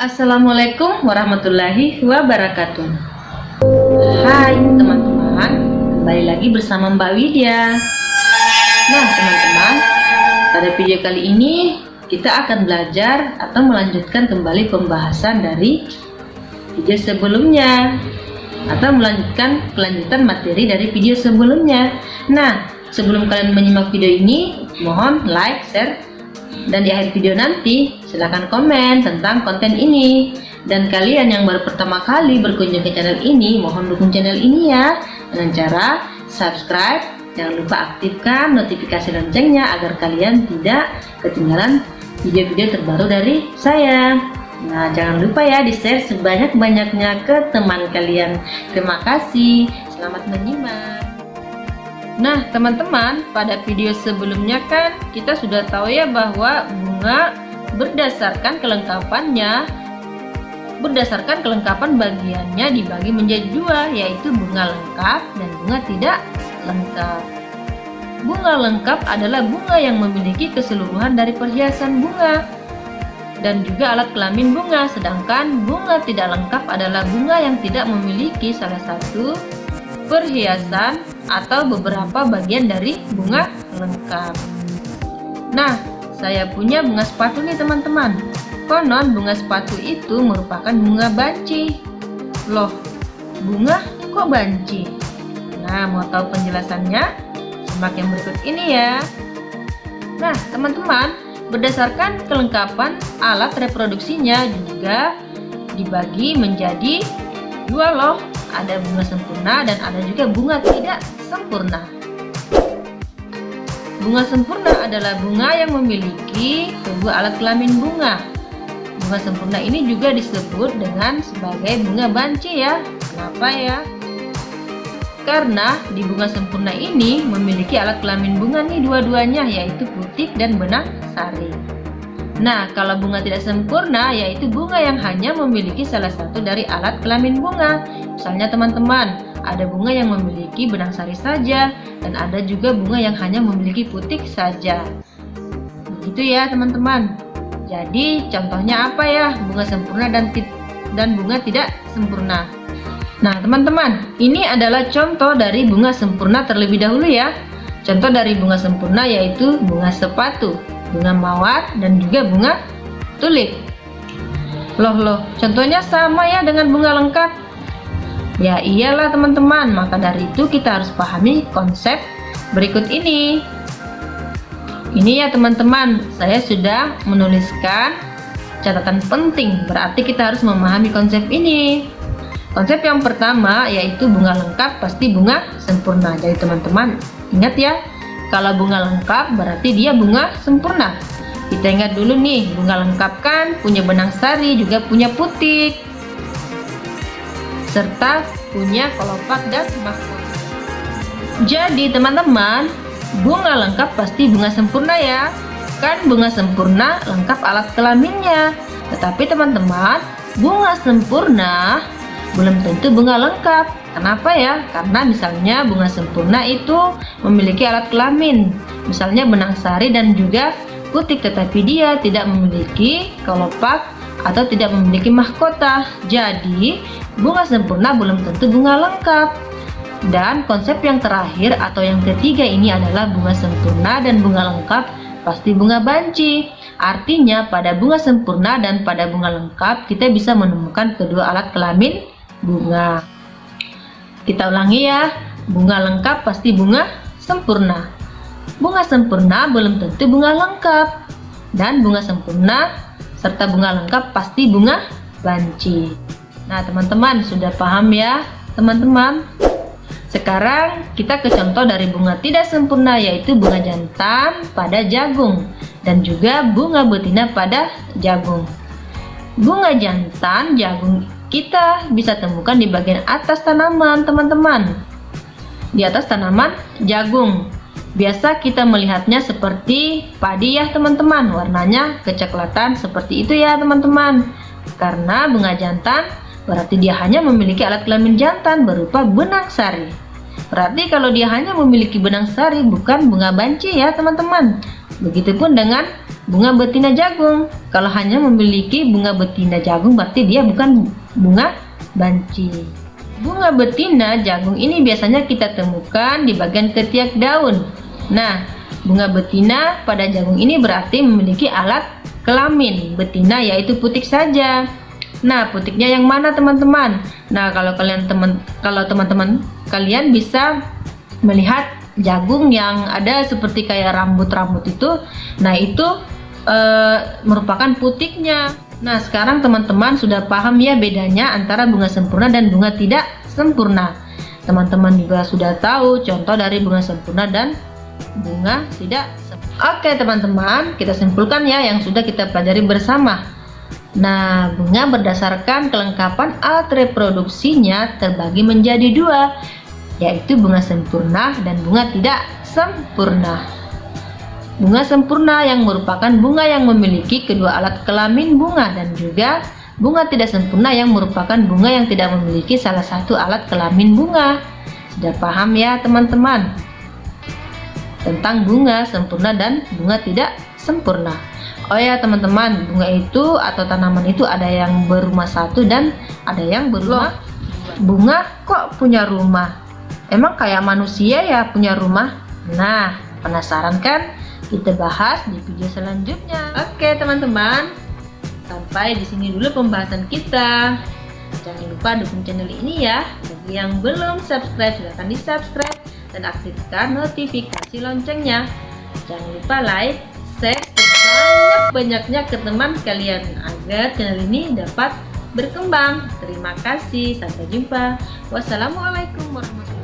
Assalamualaikum warahmatullahi wabarakatuh. Hai teman-teman. Kembali lagi bersama Mbak Widya. Nah teman-teman Pada video kali ini Kita akan belajar Atau melanjutkan kembali pembahasan dari Video sebelumnya Atau melanjutkan kelanjutan materi dari video sebelumnya. Nah sebelum kalian menyimak video ini Mohon like, share, dan di akhir video nanti, silahkan komen tentang konten ini. Dan kalian yang baru pertama kali berkunjung ke channel ini, mohon dukung channel ini ya. Dengan cara subscribe, jangan lupa aktifkan notifikasi loncengnya agar kalian tidak ketinggalan video-video terbaru dari saya. Nah, jangan lupa ya di-share sebanyak-banyaknya ke teman kalian. Terima kasih. Selamat menyimak. Nah teman-teman pada video sebelumnya kan kita sudah tahu ya bahwa bunga berdasarkan kelengkapannya berdasarkan kelengkapan bagiannya dibagi menjadi dua yaitu bunga lengkap dan bunga tidak lengkap. Bunga lengkap adalah bunga yang memiliki keseluruhan dari perhiasan bunga dan juga alat kelamin bunga sedangkan bunga tidak lengkap adalah bunga yang tidak memiliki salah satu perhiasan atau beberapa bagian dari bunga lengkap. Nah, saya punya bunga sepatu nih teman-teman. Konon bunga sepatu itu merupakan bunga banci. Loh, bunga kok banci? Nah, mau tahu penjelasannya? Simak yang berikut ini ya. Nah, teman-teman, berdasarkan kelengkapan alat reproduksinya juga dibagi menjadi dua loh ada bunga sempurna dan ada juga bunga tidak sempurna. Bunga sempurna adalah bunga yang memiliki kedua alat kelamin bunga. Bunga sempurna ini juga disebut dengan sebagai bunga banci ya. Kenapa ya? Karena di bunga sempurna ini memiliki alat kelamin bunga nih dua-duanya yaitu putik dan benang sari. Nah, kalau bunga tidak sempurna, yaitu bunga yang hanya memiliki salah satu dari alat kelamin bunga. Misalnya teman-teman, ada bunga yang memiliki benang sari saja, dan ada juga bunga yang hanya memiliki putik saja. Begitu ya teman-teman. Jadi, contohnya apa ya? Bunga sempurna dan dan bunga tidak sempurna. Nah, teman-teman, ini adalah contoh dari bunga sempurna terlebih dahulu ya. Contoh dari bunga sempurna yaitu bunga sepatu bunga mawar, dan juga bunga tulip. Loh loh, contohnya sama ya dengan bunga lengkap. Ya iyalah teman-teman, maka dari itu kita harus pahami konsep berikut ini. Ini ya teman-teman, saya sudah menuliskan catatan penting, berarti kita harus memahami konsep ini. Konsep yang pertama yaitu bunga lengkap pasti bunga sempurna. Jadi teman-teman ingat ya, kalau bunga lengkap berarti dia bunga sempurna. Kita ingat dulu nih, bunga lengkap kan punya benang sari, juga punya putik. Serta punya kelopak dan mahkota. Jadi teman-teman, bunga lengkap pasti bunga sempurna ya. Kan bunga sempurna lengkap alat kelaminnya. Tetapi teman-teman, bunga sempurna belum tentu bunga lengkap. Kenapa ya? Karena misalnya bunga sempurna itu memiliki alat kelamin, misalnya benang sari dan juga putik, tetapi dia tidak memiliki kelopak atau tidak memiliki mahkota. Jadi, bunga sempurna belum tentu bunga lengkap. Dan konsep yang terakhir atau yang ketiga ini adalah bunga sempurna dan bunga lengkap pasti bunga banci. Artinya pada bunga sempurna dan pada bunga lengkap kita bisa menemukan kedua alat kelamin bunga. Kita ulangi ya, bunga lengkap pasti bunga sempurna. Bunga sempurna belum tentu bunga lengkap. Dan bunga sempurna serta bunga lengkap pasti bunga banci. Nah teman-teman sudah paham ya teman-teman? Sekarang kita ke contoh dari bunga tidak sempurna yaitu bunga jantan pada jagung dan juga bunga betina pada jagung. Bunga jantan jagung kita bisa temukan di bagian atas tanaman teman-teman. Di atas tanaman jagung. Biasa kita melihatnya seperti padi ya teman-teman. Warnanya kecoklatan seperti itu ya teman-teman. Karena bunga jantan berarti dia hanya memiliki alat kelamin jantan berupa benang sari. Berarti kalau dia hanya memiliki benang sari bukan bunga banci ya teman-teman. Begitupun dengan bunga betina jagung. Kalau hanya memiliki bunga betina jagung berarti dia bukan bunga banci. Bunga betina jagung ini biasanya kita temukan di bagian ketiak daun. Nah, bunga betina pada jagung ini berarti memiliki alat kelamin betina yaitu putik saja. Nah, putiknya yang mana teman-teman? Nah, kalau kalian teman kalau teman-teman kalian bisa melihat jagung yang ada seperti kayak rambut-rambut itu nah itu e, merupakan putiknya nah sekarang teman-teman sudah paham ya bedanya antara bunga sempurna dan bunga tidak sempurna. Teman-teman juga sudah tahu contoh dari bunga sempurna dan bunga tidak sempurna. Oke teman-teman kita simpulkan ya yang sudah kita pelajari bersama. Nah, bunga berdasarkan kelengkapan alat reproduksinya terbagi menjadi dua, yaitu bunga sempurna dan bunga tidak sempurna. Bunga sempurna yang merupakan bunga yang memiliki kedua alat kelamin bunga dan juga bunga tidak sempurna yang merupakan bunga yang tidak memiliki salah satu alat kelamin bunga. Sudah paham ya teman-teman? Tentang bunga sempurna dan bunga tidak sempurna. Oh ya teman-teman, bunga itu atau tanaman itu ada yang berumah satu dan ada yang berumah bunga kok punya rumah Emang kayak manusia ya punya rumah? Nah, penasaran kan? Kita bahas di video selanjutnya. Oke, teman-teman. Sampai di sini dulu pembahasan kita. Jangan lupa dukung channel ini ya. Bagi yang belum subscribe, silahkan di subscribe dan aktifkan notifikasi loncengnya. Jangan lupa like, share sebanyak-banyaknya ke teman kalian agar channel ini dapat berkembang. Terima kasih, sampai jumpa. Wassalamualaikum warahmatullahi wabarakatuh.